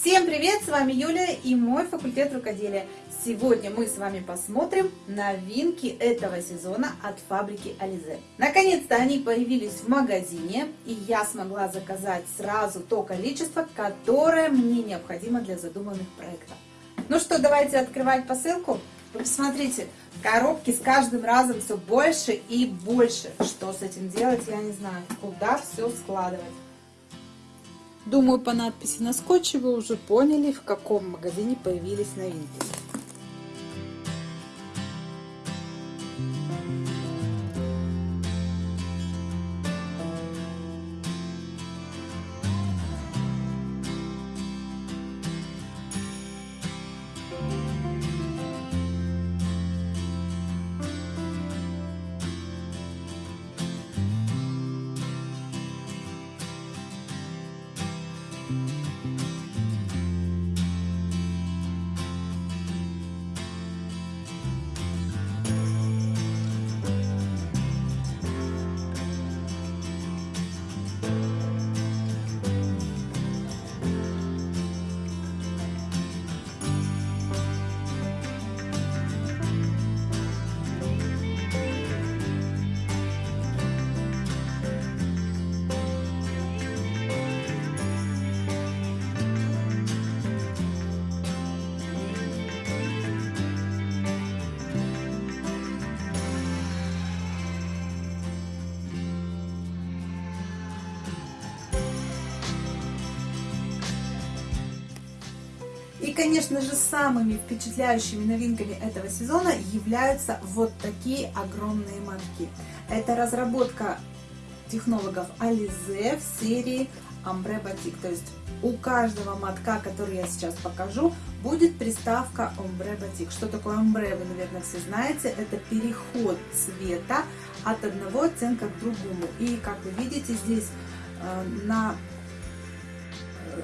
Всем привет! С вами Юлия и мой факультет рукоделия. Сегодня мы с вами посмотрим новинки этого сезона от фабрики Ализе. Наконец-то они появились в магазине и я смогла заказать сразу то количество, которое мне необходимо для задуманных проектов. Ну что, давайте открывать посылку. Посмотрите, коробки с каждым разом все больше и больше. Что с этим делать, я не знаю. Куда все складывать. Думаю, по надписи на скотче вы уже поняли, в каком магазине появились новинки. И, конечно же, самыми впечатляющими новинками этого сезона являются вот такие огромные мотки. Это разработка технологов Alize в серии Ombre Batik. То есть у каждого мотка, который я сейчас покажу, будет приставка Ombre Batik. Что такое Ombre, вы, наверное, все знаете. Это переход цвета от одного оттенка к другому. И, как вы видите, здесь э, на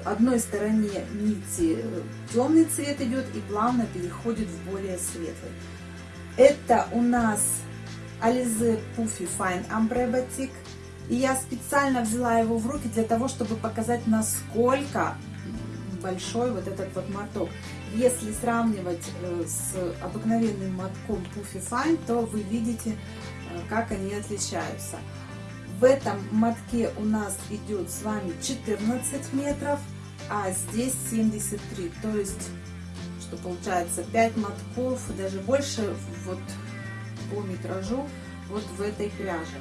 одной стороне нити темный цвет идет и плавно переходит в более светлый. Это у нас Alize Puffy Fine Ombre Batik. И я специально взяла его в руки для того, чтобы показать, насколько большой вот этот вот моток. Если сравнивать э, с обыкновенным мотком Puffy Fine, то вы видите, э, как они отличаются. В этом мотке у нас идет с вами 14 метров, а здесь 73. То есть, что получается 5 мотков, даже больше вот по метражу вот в этой пряже.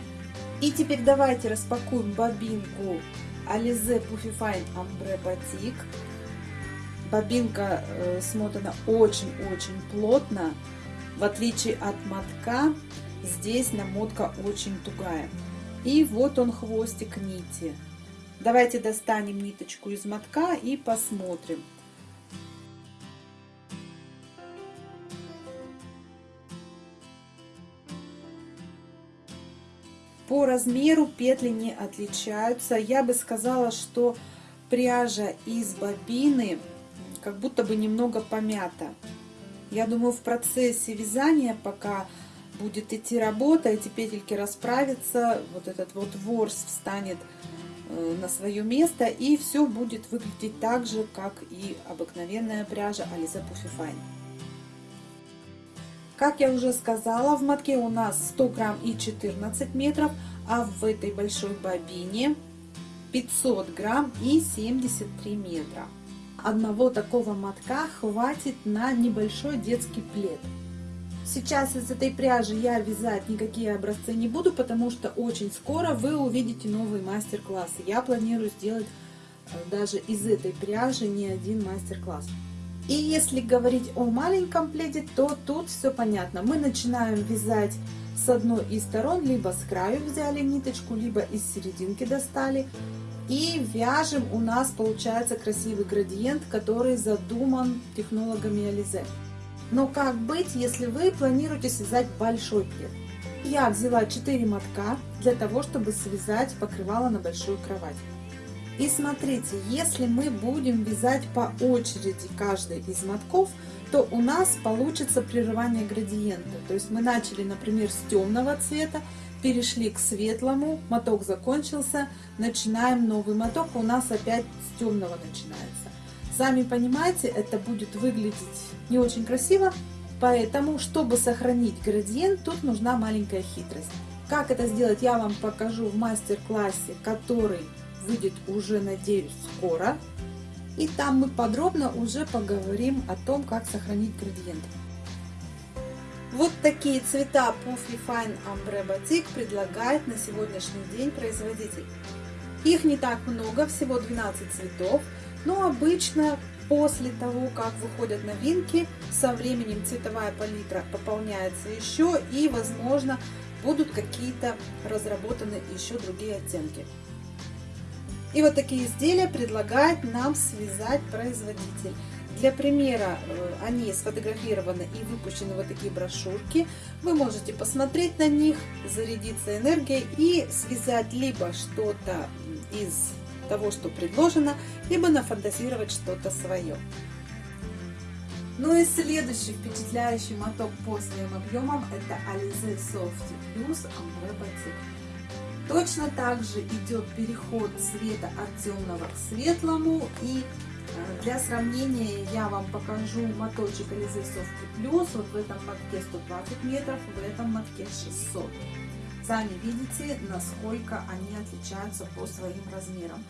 И теперь давайте распакуем бобинку Alize Puffy Fine Ombre Batik. Бобинка э, смотана очень-очень плотно. В отличие от мотка, здесь намотка очень тугая. И вот он хвостик нити. Давайте достанем ниточку из мотка и посмотрим. По размеру петли не отличаются. Я бы сказала, что пряжа из бобины как будто бы немного помята. Я думаю, в процессе вязания, пока будет идти работа, эти петельки расправятся, вот этот вот ворс встанет э, на свое место, и все будет выглядеть так же, как и обыкновенная пряжа Puffy Fine. Как я уже сказала, в мотке у нас 100 грамм и 14 метров, а в этой большой бобине 500 грамм и 73 метра. Одного такого мотка хватит на небольшой детский плед. Сейчас из этой пряжи я вязать никакие образцы не буду, потому что очень скоро вы увидите новые мастер-классы. Я планирую сделать э, даже из этой пряжи не один мастер-класс. И если говорить о маленьком пледе, то тут все понятно. Мы начинаем вязать с одной из сторон, либо с краю взяли ниточку, либо из серединки достали. И вяжем, у нас получается красивый градиент, который задуман технологами Ализе. Но как быть, если вы планируете связать большой плед? Я взяла 4 мотка для того, чтобы связать покрывало на большую кровать. И смотрите, если мы будем вязать по очереди каждый из мотков, то у нас получится прерывание градиента. То есть мы начали, например, с темного цвета, перешли к светлому, моток закончился, начинаем новый моток, у нас опять с темного начинается. Сами понимаете, это будет выглядеть не очень красиво, поэтому, чтобы сохранить градиент, тут нужна маленькая хитрость. Как это сделать, я вам покажу в мастер-классе, который выйдет уже, надеюсь, скоро. И там мы подробно уже поговорим о том, как сохранить градиент. Вот такие цвета Puffy Fine Ombre Batik предлагает на сегодняшний день производитель. Их не так много, всего 12 цветов, но обычно после того, как выходят новинки, со временем цветовая палитра пополняется еще и, возможно, будут какие-то разработаны еще другие оттенки. И вот такие изделия предлагает нам связать производитель. Для примера э, они сфотографированы и выпущены вот такие брошюрки. Вы можете посмотреть на них, зарядиться энергией и связать либо что-то из того, что предложено, либо нафантазировать что-то свое. Ну и следующий впечатляющий моток по своим объемам это Alize Soft Plus Ambre Batik. Точно так же идет переход цвета от темного к светлому и э, для сравнения я вам покажу моточек Alize Soft Plus. Вот в этом мотке 120 метров, в этом мотке 600. Сами видите, насколько они отличаются по своим размерам.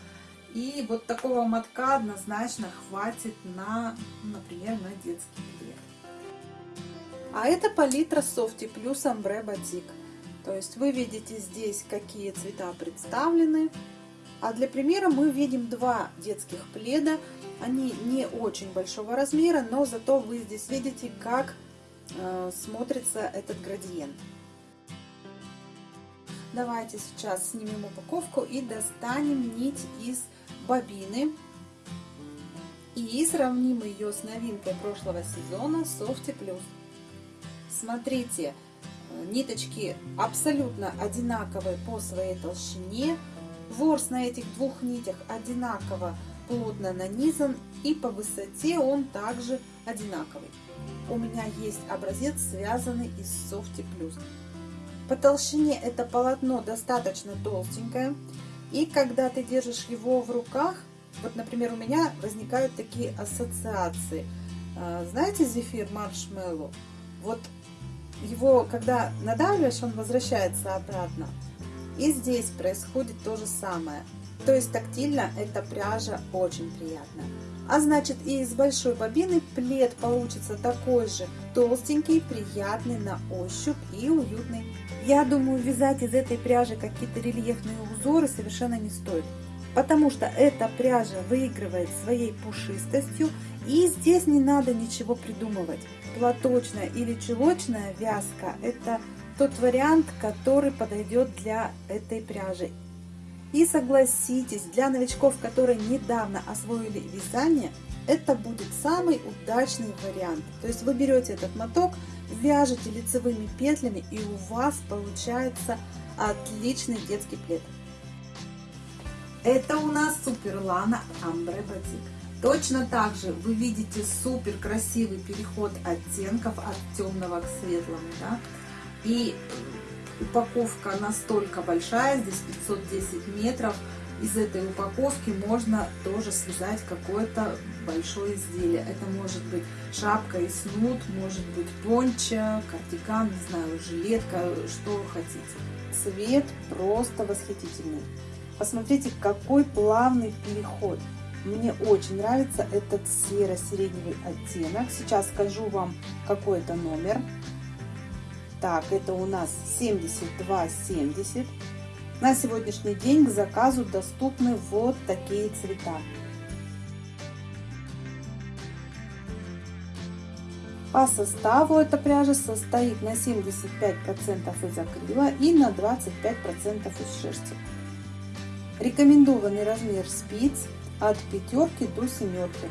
И вот такого мотка однозначно хватит на, например, на детский плед. А это палитра Softy Plus Ambre Batik. То есть вы видите здесь, какие цвета представлены. А для примера мы видим два детских пледа. Они не очень большого размера, но зато вы здесь видите, как э, смотрится этот градиент. Давайте сейчас снимем упаковку и достанем нить из бобины и сравним ее с новинкой прошлого сезона Softy Plus. Смотрите, ниточки абсолютно одинаковые по своей толщине. Ворс на этих двух нитях одинаково плотно нанизан и по высоте он также одинаковый. У меня есть образец, связанный из Softy Plus. По толщине это полотно достаточно толстенькое. И когда ты держишь его в руках, вот, например, у меня возникают такие ассоциации. А, знаете зефир маршмеллоу? Вот его, когда надавливаешь, он возвращается обратно. И здесь происходит то же самое. То есть тактильно эта пряжа очень приятная. А значит и из большой бобины плед получится такой же толстенький, приятный на ощупь и уютный. Я думаю, вязать из этой пряжи какие-то рельефные узоры совершенно не стоит. Потому что эта пряжа выигрывает своей пушистостью и здесь не надо ничего придумывать. Платочная или чулочная вязка – это тот вариант, который подойдет для этой пряжи. И согласитесь, для новичков, которые недавно освоили вязание, это будет самый удачный вариант. То есть вы берете этот моток, вяжете лицевыми петлями и у вас получается отличный детский плед. Это у нас Суперлана Амбре Батик. Точно так же вы видите супер красивый переход оттенков от темного к светлому. Да? И упаковка настолько большая, здесь 510 метров. Из этой упаковки можно тоже связать какое-то большое изделие. Это может быть шапка и снуд, может быть понча, кардиган, не знаю, жилетка, что хотите. Цвет просто восхитительный. Посмотрите, какой плавный переход. Мне очень нравится этот серо-сиреневый оттенок. Сейчас скажу вам, какой это номер. Так, это у нас 72,70. На сегодняшний день к заказу доступны вот такие цвета. По составу эта пряжа состоит на 75% из акрила и на 25% из шерсти. Рекомендованный размер спиц от пятерки до семерки.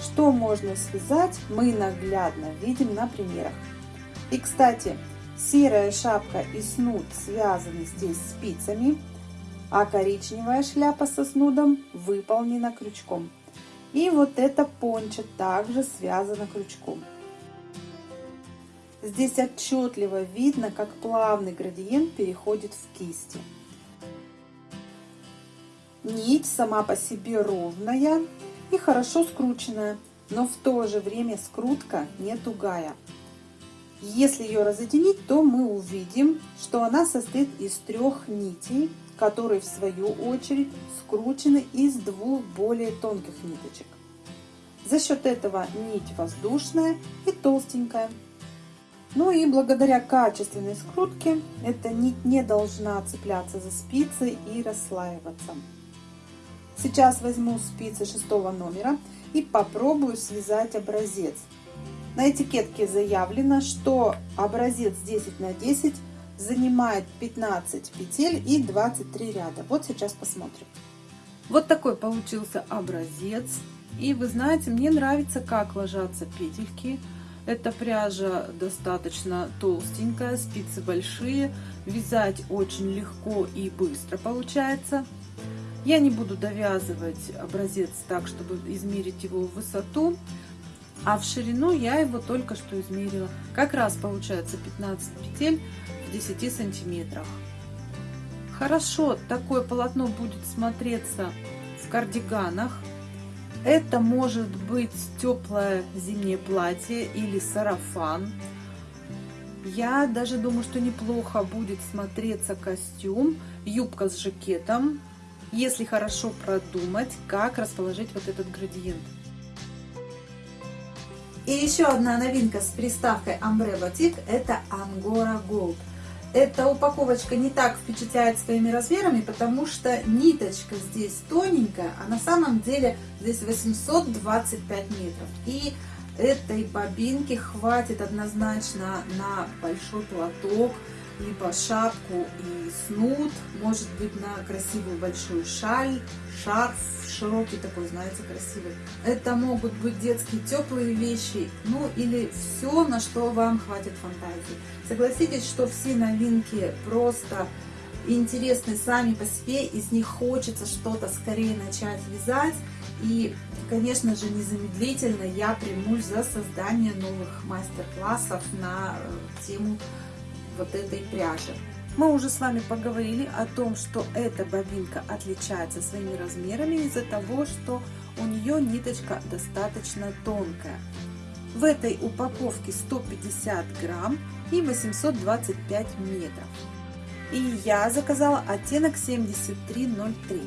Что можно связать, мы наглядно видим на примерах. И, кстати, серая шапка и снуд связаны здесь спицами, а коричневая шляпа со снудом выполнена крючком. И вот эта понча также связана крючком. Здесь отчетливо видно, как плавный градиент переходит в кисти. Нить сама по себе ровная, и хорошо скрученная, но в то же время скрутка не тугая. Если ее разъединить, то мы увидим, что она состоит из трех нитей, которые в свою очередь скручены из двух более тонких ниточек. За счет этого нить воздушная и толстенькая. Ну и благодаря качественной скрутке эта нить не должна цепляться за спицы и расслаиваться. Сейчас возьму спицы шестого номера и попробую связать образец. На этикетке заявлено, что образец 10 на 10 занимает 15 петель и 23 ряда. Вот сейчас посмотрим. Вот такой получился образец. И вы знаете, мне нравится, как ложатся петельки. Эта пряжа достаточно толстенькая, спицы большие. Вязать очень легко и быстро получается. Я не буду довязывать образец так, чтобы измерить его в высоту, а в ширину я его только что измерила. Как раз получается 15 петель в 10 сантиметрах. Хорошо такое полотно будет смотреться в кардиганах. Это может быть теплое зимнее платье или сарафан. Я даже думаю, что неплохо будет смотреться костюм, юбка с жакетом, если хорошо продумать, как расположить вот этот градиент. И еще одна новинка с приставкой Ambre Boutique – это Angora Gold. Эта упаковочка не так впечатляет своими размерами, потому что ниточка здесь тоненькая, а на самом деле здесь 825 метров. И этой бобинки хватит однозначно на большой платок, либо шапку и снуд, может быть на красивую большую шаль, шарф широкий такой, знаете, красивый. Это могут быть детские теплые вещи, ну или все, на что вам хватит фантазии. Согласитесь, что все новинки просто интересны сами по себе, из них хочется что-то скорее начать вязать. И, конечно же, незамедлительно я примусь за создание новых мастер-классов на э, тему вот этой пряжи. Мы уже с вами поговорили о том, что эта бобинка отличается своими размерами из-за того, что у нее ниточка достаточно тонкая. В этой упаковке 150 грамм и 825 метров. И я заказала оттенок 7303.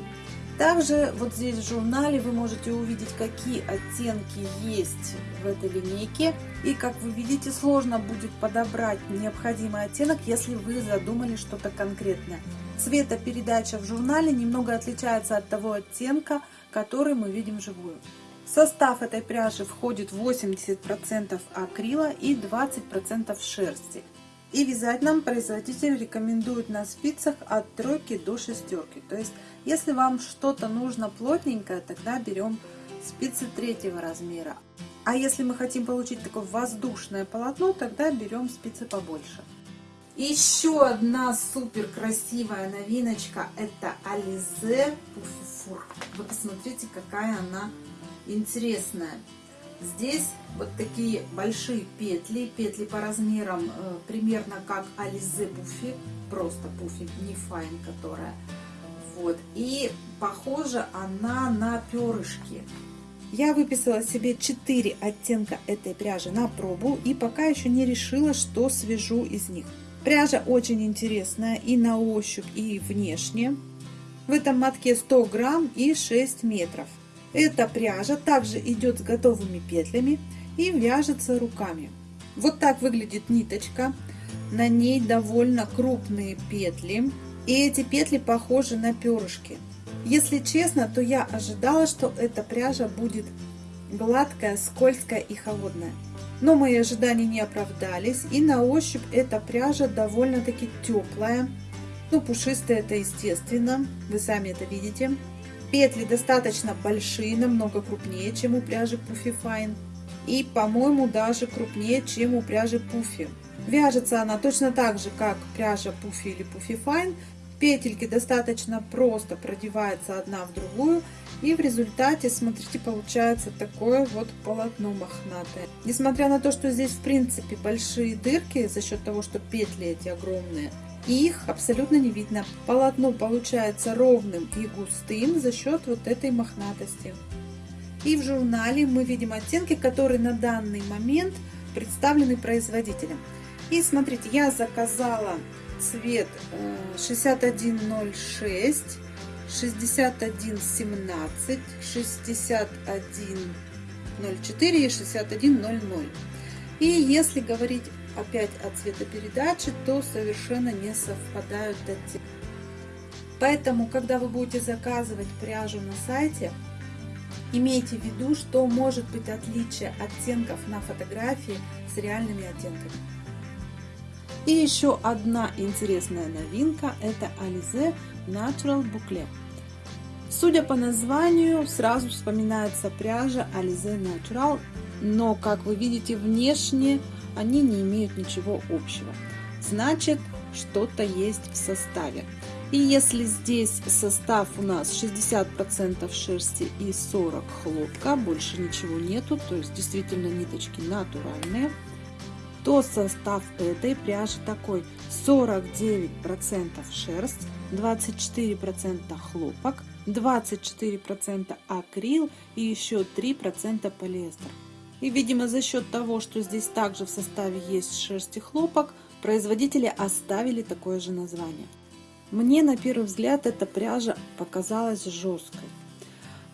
Также вот здесь в журнале вы можете увидеть, какие оттенки есть в этой линейке. И как вы видите, сложно будет подобрать необходимый оттенок, если вы задумали что-то конкретное. Цветопередача в журнале немного отличается от того оттенка, который мы видим вживую. В состав этой пряжи входит 80% акрила и 20% шерсти. И вязать нам производитель рекомендует на спицах от тройки до шестерки. То есть, если вам что-то нужно плотненькое, тогда берем спицы третьего размера. А если мы хотим получить такое воздушное полотно, тогда берем спицы побольше. Еще одна супер красивая новиночка, это Alize Puffy Вы посмотрите, какая она интересная. Здесь вот такие большие петли, петли по размерам э, примерно как Ализе Пуфи, просто Пуфи, не Файн, которая. Вот, и похожа она на перышки. Я выписала себе 4 оттенка этой пряжи на пробу и пока еще не решила, что свяжу из них. Пряжа очень интересная и на ощупь, и внешне. В этом мотке 100 грамм и 6 метров. Эта пряжа также идет с готовыми петлями и вяжется руками. Вот так выглядит ниточка. На ней довольно крупные петли. И эти петли похожи на перышки. Если честно, то я ожидала, что эта пряжа будет гладкая, скользкая и холодная. Но мои ожидания не оправдались. И на ощупь эта пряжа довольно-таки теплая. Ну, пушистая это естественно. Вы сами это видите. Петли достаточно большие, намного крупнее, чем у пряжи Puffy Fine. И, по-моему, даже крупнее, чем у пряжи Puffy. Вяжется она точно так же, как пряжа Puffy или Puffy Fine. Петельки достаточно просто продеваются одна в другую. И в результате, смотрите, получается такое вот полотно мохнатое. Несмотря на то, что здесь, в принципе, большие дырки, за счет того, что петли эти огромные, их абсолютно не видно. Полотно получается ровным и густым за счет вот этой мохнатости. И в журнале мы видим оттенки, которые на данный момент представлены производителем. И смотрите, я заказала цвет 6106, 6117, 6104 и 6100. И если говорить опять о цветопередаче, то совершенно не совпадают оттенки. Поэтому, когда вы будете заказывать пряжу на сайте, имейте в виду, что может быть отличие оттенков на фотографии с реальными оттенками. И еще одна интересная новинка – это Alize Natural Boucle. Судя по названию, сразу вспоминается пряжа Alize Natural, но, как вы видите, внешне они не имеют ничего общего. Значит, что-то есть в составе. И если здесь состав у нас 60% шерсти и 40 хлопка, больше ничего нету, то есть действительно ниточки натуральные, то состав этой пряжи такой 49% шерсть, 24% хлопок, 24% акрил и еще 3% полиэстер. И, видимо, за счет того, что здесь также в составе есть шерсть и хлопок, производители оставили такое же название. Мне на первый взгляд эта пряжа показалась жесткой.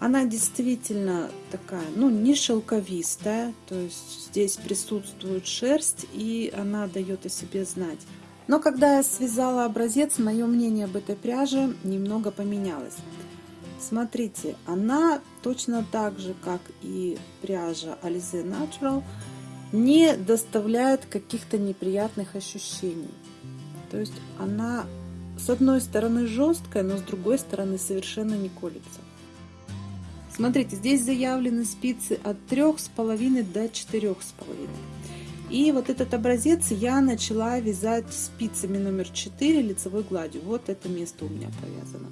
Она действительно такая, ну, не шелковистая, то есть здесь присутствует шерсть, и она дает о себе знать. Но когда я связала образец, мое мнение об этой пряже немного поменялось. Смотрите, она точно так же, как и пряжа Alize Natural, не доставляет каких-то неприятных ощущений. То есть она с одной стороны жесткая, но с другой стороны совершенно не колется. Смотрите, здесь заявлены спицы от 3,5 до 4,5. И вот этот образец я начала вязать спицами номер 4 лицевой гладью. Вот это место у меня провязано.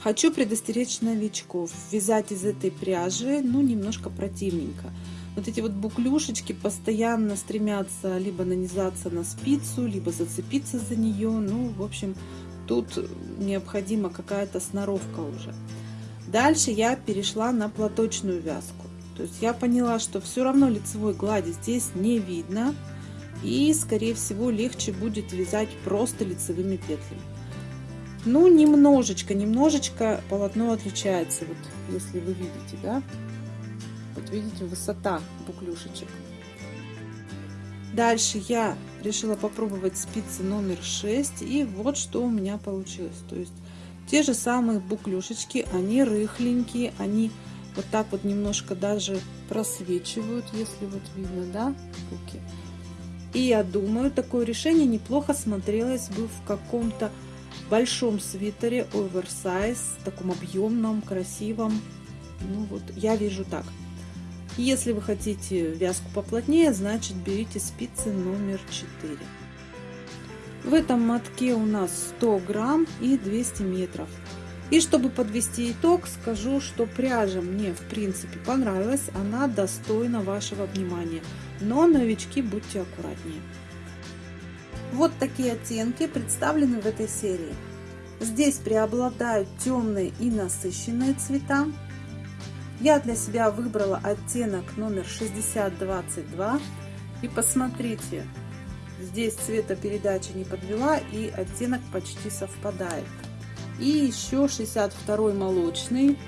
Хочу предостеречь новичков. Вязать из этой пряжи, ну, немножко противненько. Вот эти вот буклюшечки постоянно стремятся либо нанизаться на спицу, либо зацепиться за нее. Ну, в общем, тут необходима какая-то сноровка уже. Дальше я перешла на платочную вязку. То есть я поняла, что все равно лицевой глади здесь не видно. И, скорее всего, легче будет вязать просто лицевыми петлями. Ну, немножечко, немножечко полотно отличается. Вот, если вы видите, да? Вот видите, высота буклюшечек. Дальше я решила попробовать спицы номер 6. И вот что у меня получилось. То есть те же самые буклюшечки, они рыхленькие, они вот так вот немножко даже просвечивают, если вот видно, да, руки. И я думаю, такое решение неплохо смотрелось бы в каком-то большом свитере оверсайз, таком объемном, красивом. Ну вот, я вижу так. Если вы хотите вязку поплотнее, значит берите спицы номер 4. В этом мотке у нас 100 грамм и 200 метров. И чтобы подвести итог, скажу, что пряжа мне в принципе понравилась, она достойна вашего внимания. Но новички будьте аккуратнее. Вот такие оттенки представлены в этой серии. Здесь преобладают темные и насыщенные цвета. Я для себя выбрала оттенок номер 6022. И посмотрите, Здесь цветопередача не подвела и оттенок почти совпадает. И еще 62 молочный.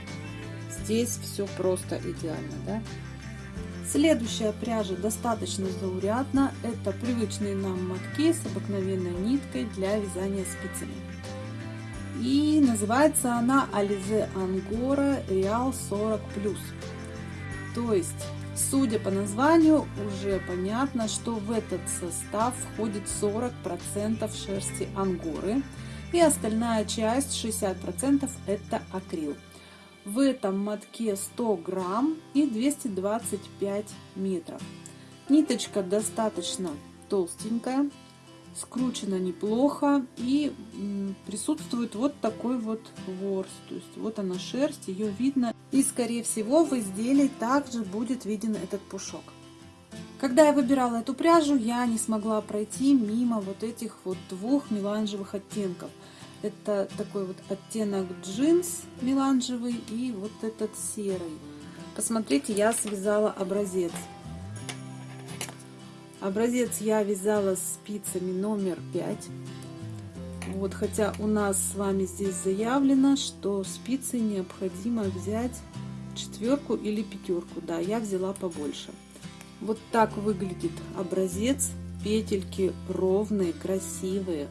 Здесь все просто идеально. Да? Следующая пряжа достаточно заурядна. Это привычные нам мотки с обыкновенной ниткой для вязания спицами. И называется она Alize Angora Real 40+. То есть Судя по названию, уже понятно, что в этот состав входит 40% шерсти ангоры и остальная часть 60% это акрил. В этом мотке 100 грамм и 225 метров. Ниточка достаточно толстенькая, скручена неплохо и присутствует вот такой вот ворс. То есть вот она шерсть, ее видно. И скорее всего в изделии также будет виден этот пушок. Когда я выбирала эту пряжу, я не смогла пройти мимо вот этих вот двух меланжевых оттенков. Это такой вот оттенок джинс меланжевый и вот этот серый. Посмотрите, я связала образец. Образец я вязала спицами номер 5. Вот, хотя у нас с вами здесь заявлено, что спицы необходимо взять четверку или пятерку. Да, я взяла побольше. Вот так выглядит образец. Петельки ровные, красивые.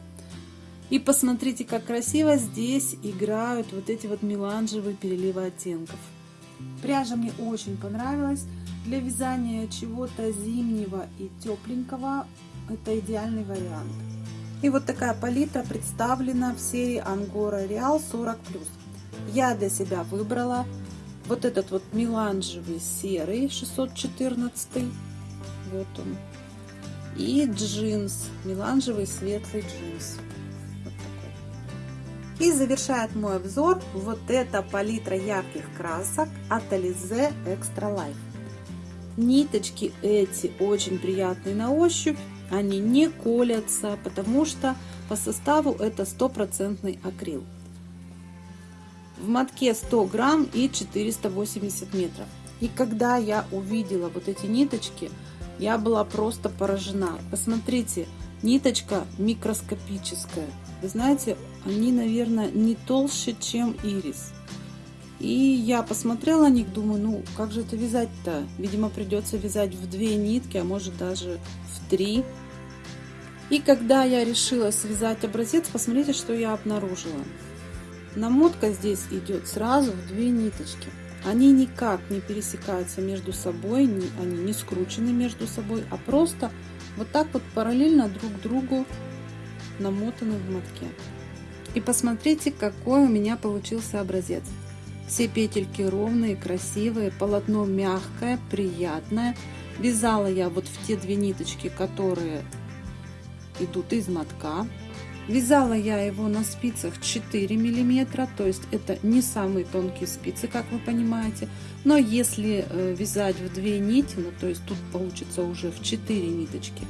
И посмотрите, как красиво здесь играют вот эти вот меланжевые переливы оттенков. Пряжа мне очень понравилась. Для вязания чего-то зимнего и тепленького это идеальный вариант. И вот такая палитра представлена в серии Angora Real 40+. Я для себя выбрала вот этот вот меланжевый серый 614. Вот он. И джинс, меланжевый светлый джинс. И завершает мой обзор вот эта палитра ярких красок от Alize Extra Life. Ниточки эти очень приятные на ощупь, они не колятся, потому что по составу это стопроцентный акрил. В мотке 100 грамм и 480 метров. И когда я увидела вот эти ниточки, я была просто поражена. Посмотрите, ниточка микроскопическая. Вы знаете, они, наверное, не толще, чем ирис. И я посмотрела на них, думаю, ну как же это вязать-то? Видимо, придется вязать в две нитки, а может даже в три. И когда я решила связать образец, посмотрите, что я обнаружила. Намотка здесь идет сразу в две ниточки. Они никак не пересекаются между собой, они не скручены между собой, а просто вот так вот параллельно друг другу намотаны в мотке. И посмотрите, какой у меня получился образец. Все петельки ровные, красивые, полотно мягкое, приятное. Вязала я вот в те две ниточки, которые идут из мотка. Вязала я его на спицах 4 миллиметра, то есть это не самые тонкие спицы, как вы понимаете. Но если э, вязать в две нити, ну то есть тут получится уже в 4 ниточки,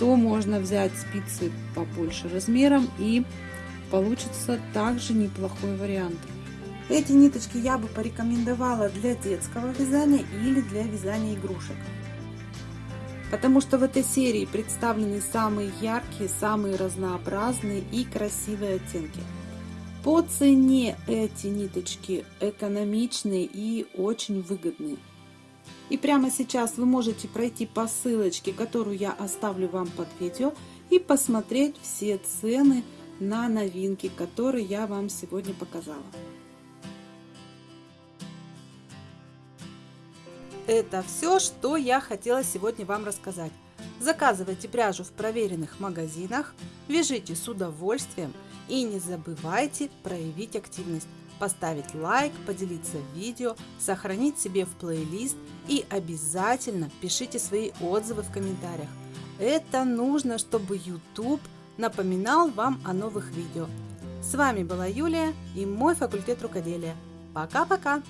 то можно взять спицы побольше размером и получится также неплохой вариант. Эти ниточки я бы порекомендовала для детского вязания или для вязания игрушек. Потому что в этой серии представлены самые яркие, самые разнообразные и красивые оттенки. По цене эти ниточки экономичные и очень выгодные. И прямо сейчас вы можете пройти по ссылочке, которую я оставлю вам под видео, и посмотреть все цены на новинки, которые я вам сегодня показала. Это все, что я хотела сегодня вам рассказать. Заказывайте пряжу в проверенных магазинах, вяжите с удовольствием и не забывайте проявить активность, поставить лайк, поделиться видео, сохранить себе в плейлист и обязательно пишите свои отзывы в комментариях. Это нужно, чтобы YouTube напоминал вам о новых видео. С вами была Юлия и мой факультет рукоделия. Пока-пока!